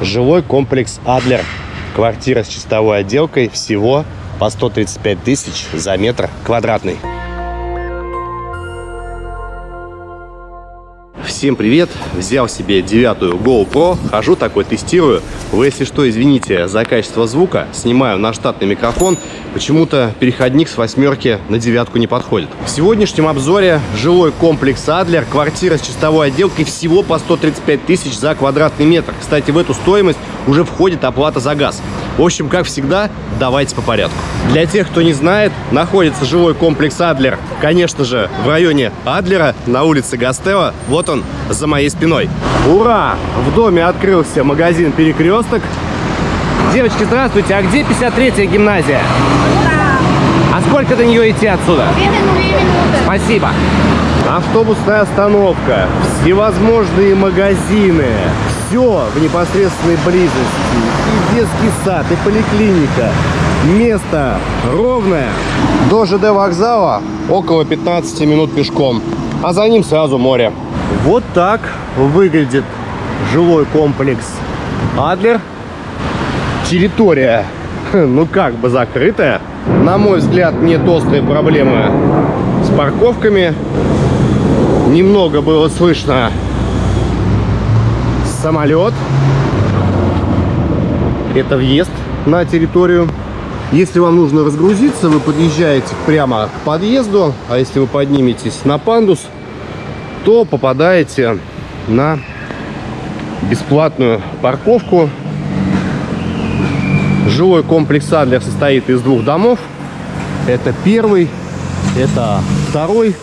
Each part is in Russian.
Жилой комплекс «Адлер». Квартира с чистовой отделкой всего по 135 тысяч за метр квадратный. Всем привет! Взял себе девятую GoPro, хожу такой, тестирую. Вы, если что, извините за качество звука, снимаю на штатный микрофон. Почему-то переходник с восьмерки на девятку не подходит. В сегодняшнем обзоре жилой комплекс Адлер, квартира с чистовой отделкой всего по 135 тысяч за квадратный метр. Кстати, в эту стоимость уже входит оплата за газ. В общем, как всегда, давайте по порядку. Для тех, кто не знает, находится жилой комплекс Адлер, конечно же, в районе Адлера, на улице Гастева. Вот он, за моей спиной. Ура! В доме открылся магазин «Перекресток». Девочки, здравствуйте, а где 53-я гимназия? А сколько до нее идти отсюда? Две минуты. Спасибо. Автобусная остановка, всевозможные магазины, все в непосредственной близости. И детский сад, и поликлиника. Место ровное. До ЖД вокзала около 15 минут пешком, а за ним сразу море. Вот так выглядит жилой комплекс Адлер. Территория, ну как бы закрытая. На мой взгляд, нет острой проблемы с парковками. Немного было слышно самолет. Это въезд на территорию. Если вам нужно разгрузиться, вы подъезжаете прямо к подъезду, а если вы подниметесь на пандус, то попадаете на бесплатную парковку. Жилой комплекс Адлер состоит из двух домов. Это первый, это второй.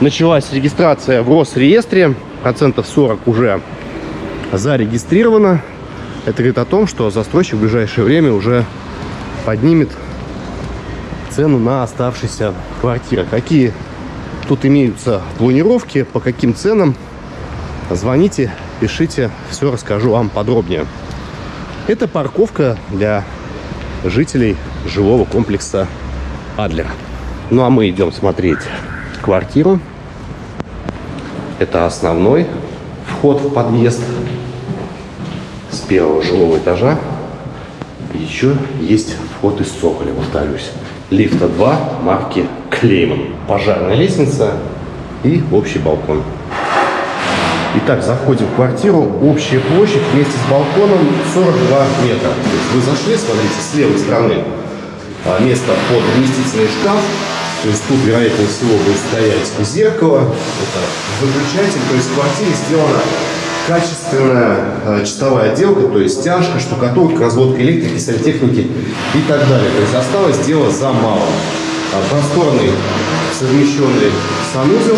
Началась регистрация в Росреестре. Процентов 40 уже зарегистрировано. Это говорит о том, что застройщик в ближайшее время уже поднимет цену на оставшиеся квартиры. Какие тут имеются планировки, по каким ценам, звоните, пишите, все расскажу вам подробнее. Это парковка для жителей жилого комплекса Адлер. Ну а мы идем смотреть квартиру. Это основной вход в подъезд с первого жилого этажа. Еще есть вход из цоколя, повторюсь. Лифта 2 марки Клейман. Пожарная лестница и общий балкон. Итак, заходим в квартиру. Общая площадь вместе с балконом 42 метра. Вы зашли, смотрите, с левой стороны а, место под вместительный шкаф. То есть тут, вероятнее всего, будет стоять зеркало. Это выключатель. То есть в квартире сделана качественная э, чистовая отделка, то есть стяжка, штукатурка, разводка электрики, сантехники и так далее. То есть осталось дело за малым. А, просторный совмещенный санузел.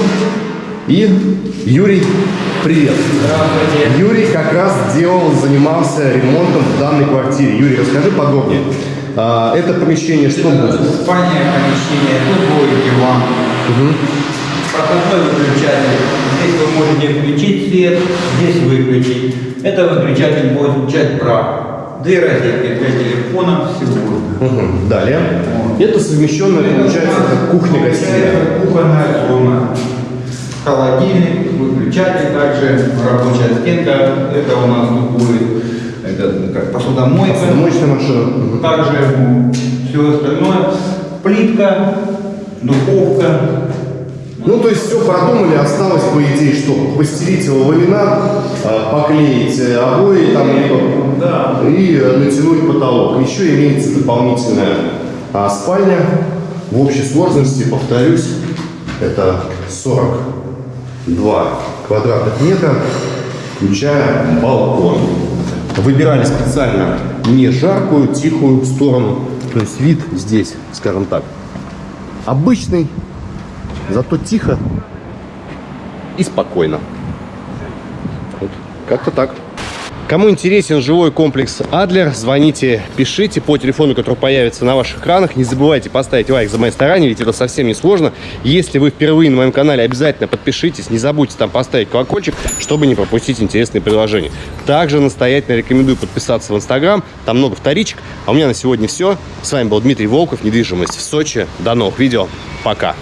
И Юрий, привет. Здравствуйте. Юрий как раз делал, занимался ремонтом в данной квартире. Юрий, расскажи подробнее. А, это помещение что будет? Спальное помещение, тут будет диван. Проходной выключатель. Здесь вы можете включить свет, здесь выключить. Это выключатель будет включать прах. Две розетки для телефона всего. Мгм. Далее. Вот. Это совмещенная, получается, как кухня-гостиная. Это кухонная зона. Холодильник, выключатель также, рабочая стенка. Это у нас будет это как посудомойка. Посудомоечная машина. Также все остальное. Плитка, духовка. Ну, то есть все продумали, осталось, по идее, что? Постелить его ламинат, а, поклеить э, обои там, Да. и э, натянуть потолок. Еще имеется дополнительная а, спальня. В общей сложности, повторюсь, это 42 квадратных метра, включая балкон. Выбирали специально не жаркую, тихую сторону. То есть вид здесь, скажем так, обычный, зато тихо и спокойно. Вот, как-то так. Кому интересен жилой комплекс Адлер, звоните, пишите по телефону, который появится на ваших экранах. Не забывайте поставить лайк за мои старания, ведь это совсем не сложно. Если вы впервые на моем канале, обязательно подпишитесь. Не забудьте там поставить колокольчик, чтобы не пропустить интересные предложения. Также настоятельно рекомендую подписаться в Инстаграм. Там много вторичек. А у меня на сегодня все. С вами был Дмитрий Волков, недвижимость в Сочи. До новых видео. Пока.